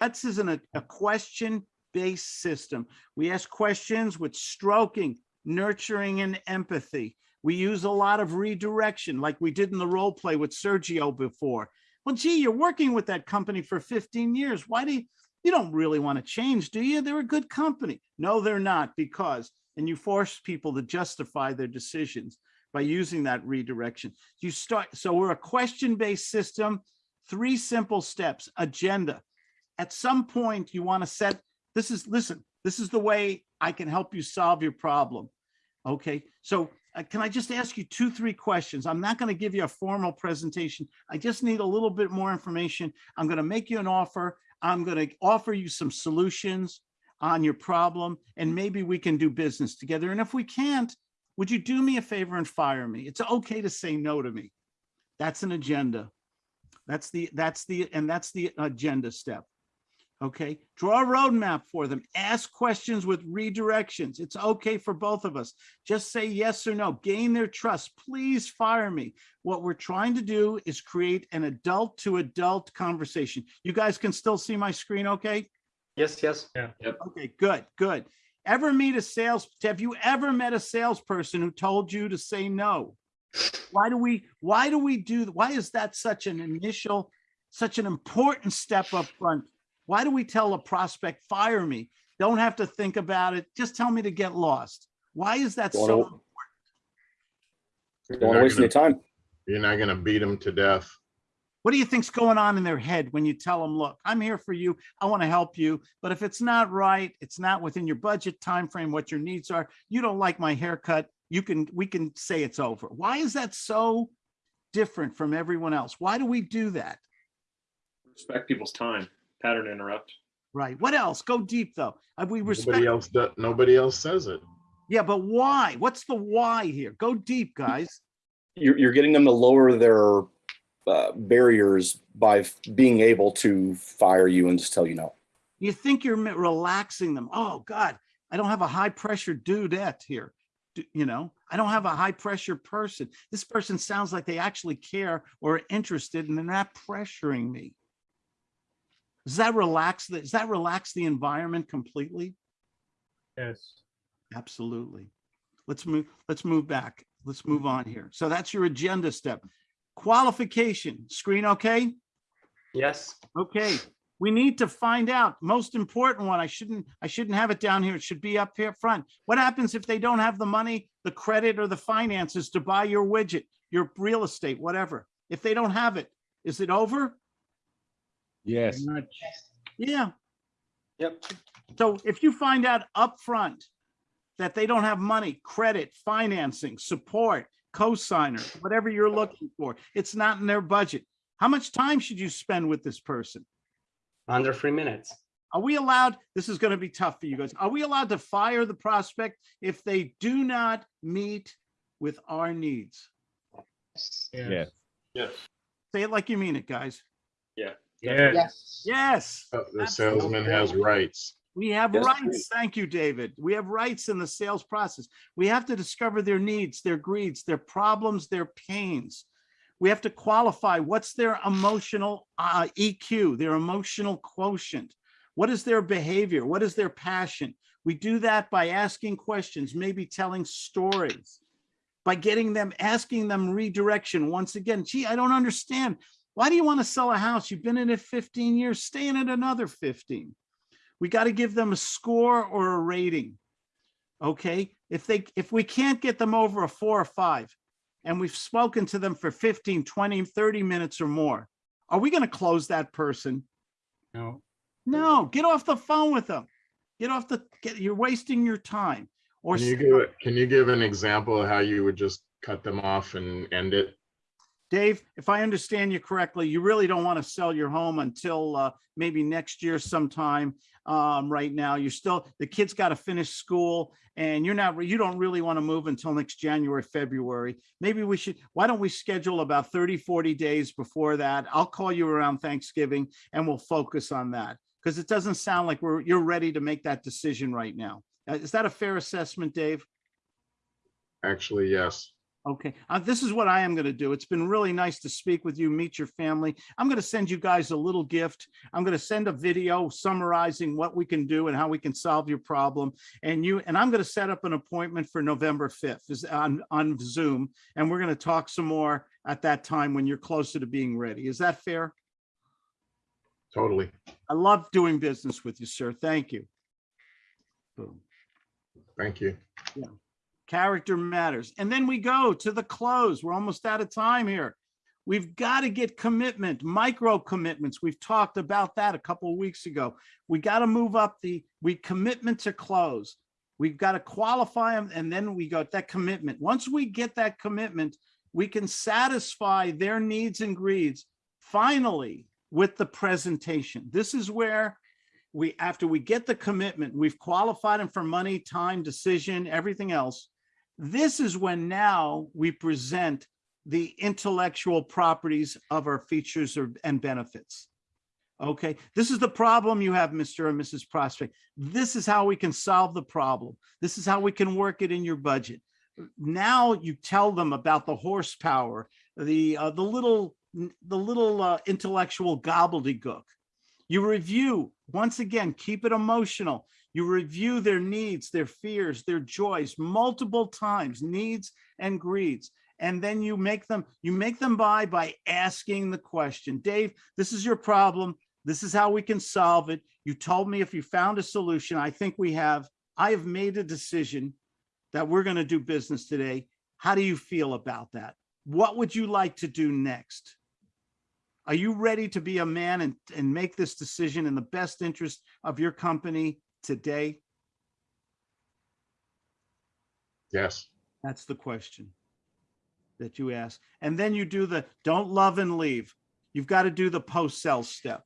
That's isn't a, a question-based system. We ask questions with stroking, nurturing, and empathy. We use a lot of redirection, like we did in the role play with Sergio before. Well, gee, you're working with that company for 15 years. Why do you, you don't really want to change, do you? They're a good company. No, they're not because, and you force people to justify their decisions by using that redirection. You start, so we're a question-based system, three simple steps, agenda. At some point you want to set, this is, listen, this is the way I can help you solve your problem. Okay, so uh, can I just ask you two, three questions? I'm not going to give you a formal presentation. I just need a little bit more information. I'm going to make you an offer. I'm going to offer you some solutions on your problem, and maybe we can do business together. And if we can't, would you do me a favor and fire me? It's okay to say no to me. That's an agenda. That's the, that's the, and that's the agenda step. Okay, draw a roadmap for them. Ask questions with redirections. It's okay for both of us. Just say yes or no. Gain their trust. Please fire me. What we're trying to do is create an adult to adult conversation. You guys can still see my screen okay? Yes, yes. Yeah. Yep. Okay, good, good. Ever meet a sales, have you ever met a salesperson who told you to say no? Why do we, why do we do, why is that such an initial, such an important step up front? Why do we tell a prospect, fire me? Don't have to think about it. Just tell me to get lost. Why is that so? know. Don't want to waste any time. You're not gonna beat them to death. What do you think's going on in their head when you tell them, look, I'm here for you. I want to help you. But if it's not right, it's not within your budget time frame, what your needs are, you don't like my haircut, you can, we can say it's over. Why is that so different from everyone else? Why do we do that? Respect people's time, pattern interrupt. Right. What else? Go deep though. We respect, Nobody else, does- nobody else says it. yeah, but why? What's the why here? Go deep, guys. You're, you're getting them to lower their uh, barriers by f- being able to fire you and just tell you no. You think you're relaxing them. Oh God, I don't have a high pressure dudette here. D- You know, I don't have a high pressure person. This person sounds like they actually care or are interested and they're not pressuring me. Does that relax, the- does that relax the environment completely? Yes. Absolutely. Let's move, let's move back. Let's move on here. So that's your agenda step. Qualification, screen okay? Yes. Okay, we need to find out, most important one, I shouldn't, I shouldn't have it down here, it should be up here front. What happens if they don't have the money, the credit or the finances to buy your widget, your real estate, whatever? If they don't have it, is it over? Yes. Yeah, Yep. so if you find out upfront that they don't have money, credit, financing, support, co-signer, whatever you're looking for, it's not in their budget. How much time should you spend with this person? Under three minutes. Are we allowed, this is going to be tough for you guys. Are we allowed to fire the prospect if they do not meet with our needs? Yes. Yes. Yes. Say it like you mean it, guys. Yeah. Yes. Yes, Uh, The salesman has rights. we have Yes, rights. please. Thank you, David. We have rights in the sales process. We have to discover their needs, their greeds, their problems, their pains. We have to qualify what's their emotional uh, EQ, their emotional quotient. What is their behavior? What is their passion? We do that by asking questions, maybe telling stories, by getting them, asking them redirection. Once again, gee, I don't understand. Why do you want to sell a house? You've been in it 15 years, stay in it another 15. We got to give them a score or a rating. Okay, if they, if we can't get them over a four or five, and we've spoken to them for 15, 20, 30 minutes or more, are we going to close that person? No. No, get off the phone with them. Get off the, get, you're wasting your time. Or Can you give, can you give an example of how you would just cut them off and end it? Dave, if I understand you correctly, you really don't want to sell your home until uh, maybe next year sometime. Um, right now, you're still, the kid's got to finish school and you're not, you don't really want to move until next January, February. Maybe we should, why don't we schedule about 30, 40 days before that? I'll call you around Thanksgiving and we'll focus on that. Because it doesn't sound like we're, you're ready to make that decision right now. Uh, Is that a fair assessment, Dave? Actually, yes. Okay, uh, this is what I am going to do. It's been really nice to speak with you, meet your family. I'm going to send you guys a little gift. I'm going to send a video summarizing what we can do and how we can solve your problem. And you, and I'm going to set up an appointment for November 5th is on, on Zoom. And we're going to talk some more at that time when you're closer to being ready. Is that fair? Totally. I love doing business with you, sir. Thank you. Boom. Thank you. Character matters. And then we go to the close. We're almost out of time here. We've got to get commitment, micro commitments. We've talked about that a couple of weeks ago. We got to move up the, we commitment to close. We've got to qualify them and then we got that commitment. Once we get that commitment, we can satisfy their needs and greeds finally with the presentation. This is where we, after we get the commitment, we've qualified them for money, time, decision, everything else. This is when now we present the intellectual properties of our features or- and benefits. Okay, this is the problem you have, Mr. and Mrs. Prospect. This is how we can solve the problem. This is how we can work it in your budget. Now you tell them about the horsepower, the, uh, the little, the little uh, intellectual gobbledygook. You review, once again, keep it emotional. You review their needs, their fears, their joys multiple times, needs and greeds. And then you make them, you make them buy by asking the question, Dave, this is your problem. This is how we can solve it. You told me if you found a solution, I think we have, I have made a decision that we're going to do business today. How do you feel about that? What would you like to do next? Are you ready to be a man and, and make this decision in the best interest of your company today? Yes. That's the question that you ask. And then you do the, don't love and leave. You've got to do the post-sell step.